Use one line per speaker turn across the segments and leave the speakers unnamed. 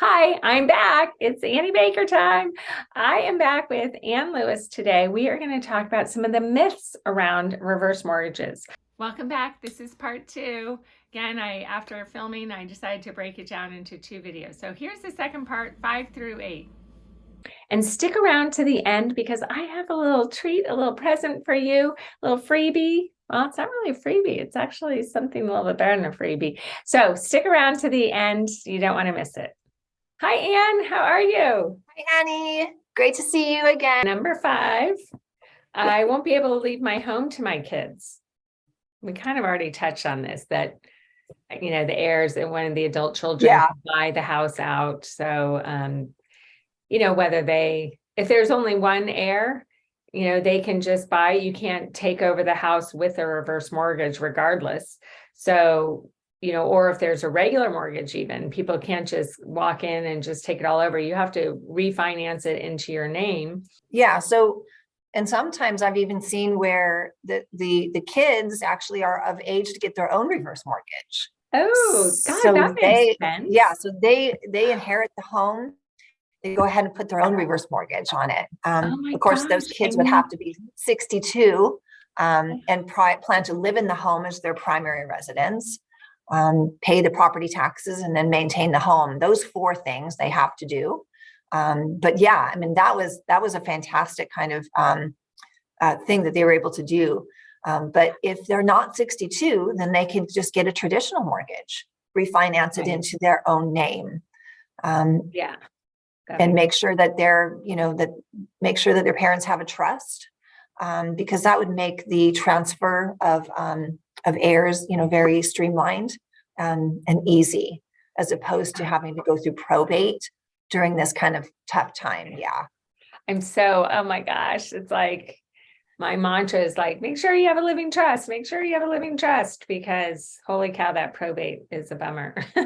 Hi, I'm back. It's Annie Baker time. I am back with Ann Lewis today. We are going to talk about some of the myths around reverse mortgages. Welcome back. This is part two. Again, I after filming, I decided to break it down into two videos. So here's the second part, five through eight. And stick around to the end because I have a little treat, a little present for you, a little freebie. Well, it's not really a freebie. It's actually something a little bit better than a freebie. So stick around to the end. You don't want to miss it. Hi, Anne. How are you?
Hi, Annie. Great to see you again.
Number five, I won't be able to leave my home to my kids. We kind of already touched on this, that, you know, the heirs and when the adult children
Yeah.
buy the house out. So, um, you know, whether they, if there's only one heir, you know, they can just buy, you can't take over the house with a reverse mortgage regardless. So, you know, or if there's a regular mortgage even, people can't just walk in and just take it all over. You have to refinance it into your name.
Yeah, so, and sometimes I've even seen where the, the, the kids actually are of age to get their own reverse mortgage.
Oh, God,
So
that
they-
makes sense.
Yeah, so they, they inherit the home. They go ahead and put their own reverse mortgage on it.
Oh
Um,
my
of course, those kids would have to be sixty-two um, and pri- plan to live in the home as their primary residence. Um, pay the property taxes and then maintain the home. Those four things they have to do. Um, but yeah, I mean, that was, that was a fantastic kind of um, uh, thing that they were able to do. Um, but if they're not 62, then they can just get a traditional mortgage, refinance it
Right.
into their own name. Um,
Yeah. That
and make sure that they're, you know, that make sure that their parents have a trust. Um, because that would make the transfer of, um, of heirs, you know, very streamlined, um, and easy as opposed to having to go through probate during this kind of tough time. Yeah.
I'm so, oh my gosh, it's like, my mantra is like, make sure you have a living trust, make sure you have a living trust, because holy cow, that probate is a bummer.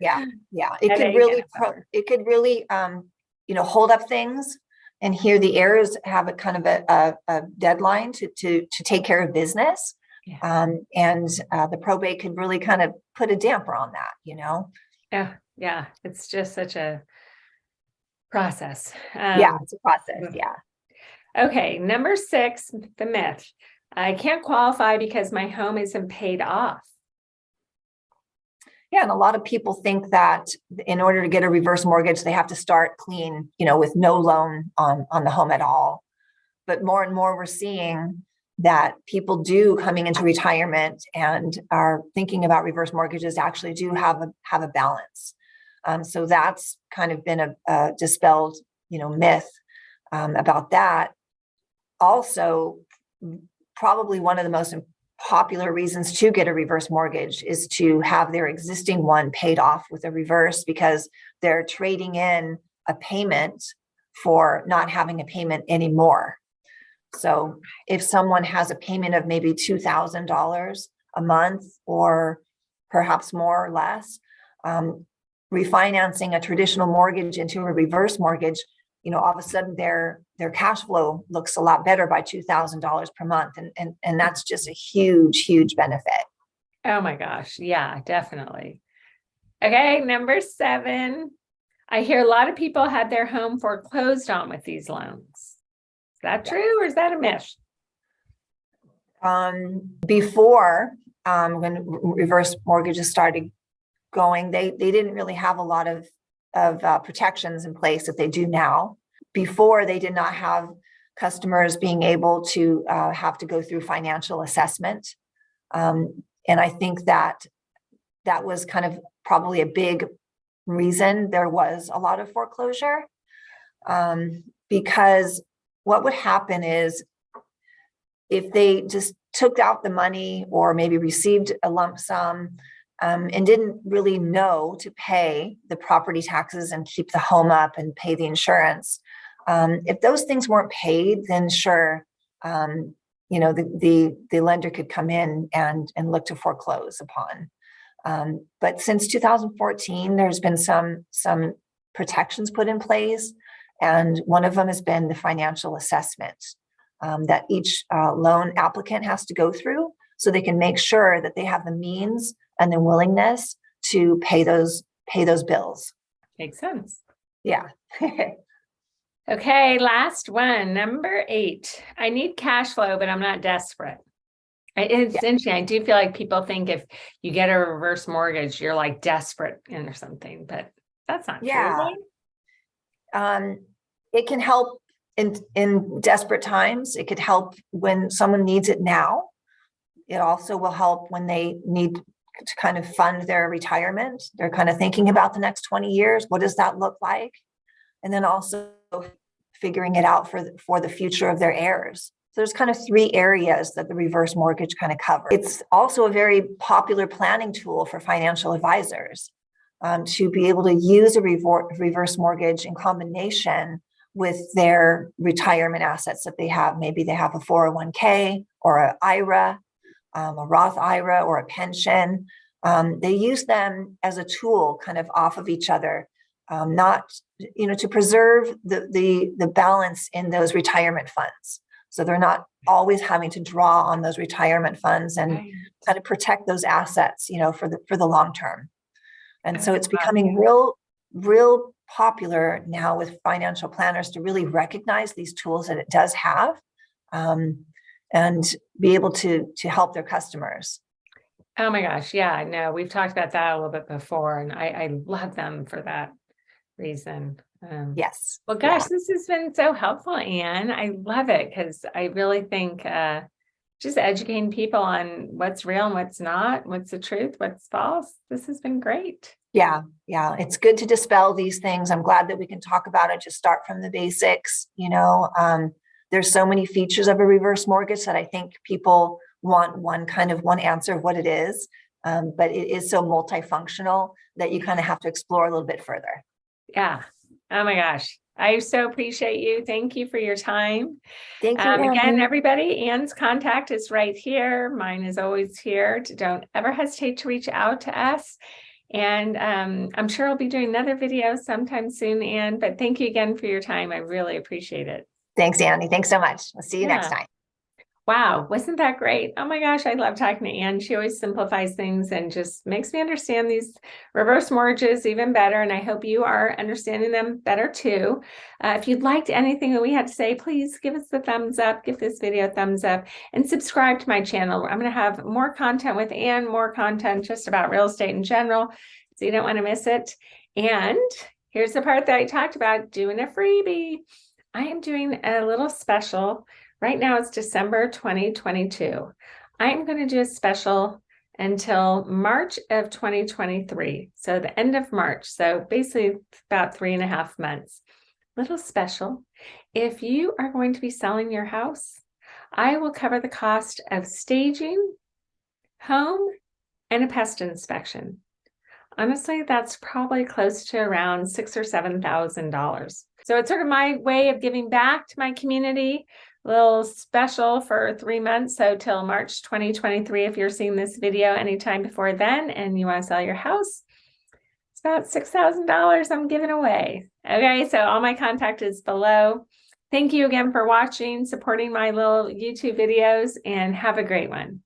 Yeah, yeah, it could really,
a
pro-
bummer.
it could really, um, you know, hold up things. And here the heirs have a kind of a, a, a deadline to, to, to take care of business.
Yeah.
Um, and, uh, the probate could really kind of put a damper on that, you know?
Yeah, yeah, it's just such a process.
Yeah,
Um,
it's a process, yeah.
Okay, number six, the myth. I can't qualify because my home isn't paid off.
Yeah, and a lot of people think that in order to get a reverse mortgage, they have to start clean, you know, with no loan on, on the home at all. But more and more we're seeing that people do coming into retirement and are thinking about reverse mortgages actually do have a, have a balance. Um, so that's kind of been a, a dispelled, you know, myth um, about that. Also, probably one of the most popular reasons to get a reverse mortgage is to have their existing one paid off with a reverse because they're trading in a payment for not having a payment anymore. So if someone has a payment of maybe $2,000 a month or perhaps more or less, um, refinancing a traditional mortgage into a reverse mortgage, you know, all of a sudden their their cash flow looks a lot better by $2,000 per month. And, and, and that's just a huge, huge benefit.
Oh my gosh, yeah, definitely. Okay, number seven. I hear a lot of people had their home foreclosed on with these loans. Is that true or is that a myth?
Um, before, um, when reverse mortgages started going, they, they didn't really have a lot of, of uh, protections in place that they do now. Before, they did not have customers being able to uh, have to go through financial assessment. Um, and I think that that was kind of probably a big reason there was a lot of foreclosure. Um, because what would happen is if they just took out the money or maybe received a lump sum um, and didn't really know to pay the property taxes and keep the home up and pay the insurance, um, if those things weren't paid, then sure, um, you know, the, the, the lender could come in and, and look to foreclose upon. Um, but since 2014, there's been some, some protections put in place. And one of them has been the financial assessment um, that each uh, loan applicant has to go through so they can make sure that they have the means and the willingness to pay those pay those bills.
Makes sense.
Yeah.
Okay, last one, number eight. I need cash flow, but I'm not desperate. It's interesting. I do feel like people think if you get a reverse mortgage, you're like desperate and or something, but that's not true.
Yeah.
right?
Um, it can help in, in desperate times. It could help when someone needs it now. It also will help when they need to kind of fund their retirement. They're kind of thinking about the next twenty years. What does that look like? And then also figuring it out for, the- for the future of their heirs. So there's kind of three areas that the reverse mortgage kind of covers. It's also a very popular planning tool for financial advisors um, to be able to use a reverse mortgage in combination with their retirement assets that they have. Maybe they have a 401k or a IRA, um, a Roth IRA or a pension. Um, they use them as a tool kind of off of each other, um, not, you know, to preserve the, the, the balance in those retirement funds. So they're not always having to draw on those retirement funds and
Right.
kind of protect those assets, you know, for the, for the long term. And so it's becoming real, real popular now with financial planners to really recognize these tools that it does have um, and be able to, to help their customers.
Oh my gosh, yeah, no, we've talked about that a little bit before and I, I love them for that reason. Um,
Yes.
Well,
yeah.
gosh, this has been so helpful, Anne. I love it because I really think uh, just educating people on what's real and what's not, what's the truth, what's false. This has been great.
Yeah, yeah, it's good to dispel these things. I'm glad that we can talk about it, just start from the basics, you know. Um, there's so many features of a reverse mortgage that I think people want one kind of one answer of what it is. Um, but it is so multifunctional that you kind of have to explore a little bit further.
Yeah. Oh my gosh. I so appreciate you. Thank you for your time.
Thank you.
Um, again, everybody, Anne's contact is right here. Mine is always here. Don't ever hesitate to reach out to us. And um, I'm sure I'll be doing another video sometime soon, Anne, but thank you again for your time. I really appreciate it.
Thanks, Annie. Thanks so much. We'll see you next time.
Wow, wasn't that great? Oh my gosh, I love talking to Anne. She always simplifies things and just makes me understand these reverse mortgages even better. And I hope you are understanding them better too. Uh, if you'd liked anything that we had to say, please give us the thumbs up, give this video a thumbs up, and subscribe to my channel. I'm going to have more content with Anne, more content just about real estate in general. So you don't want to miss it. And here's the part that I talked about doing a freebie. I am doing a little special Right now it's December 2022. I'm going to do a special until March of 2023. So the end of March. So basically about three and a half months. Little special. If you are going to be selling your house, I will cover the cost of staging, home, and a pest inspection. Honestly, that's probably close to around six or seven thousand dollars. So it's sort of my way of giving back to my community little special for three months. So till March 2023, if you're seeing this video anytime before then and you want to sell your house, it's about $6,000 I'm giving away. Okay, so all my contact is below. Thank you again for watching, supporting my little YouTube videos, and have a great one.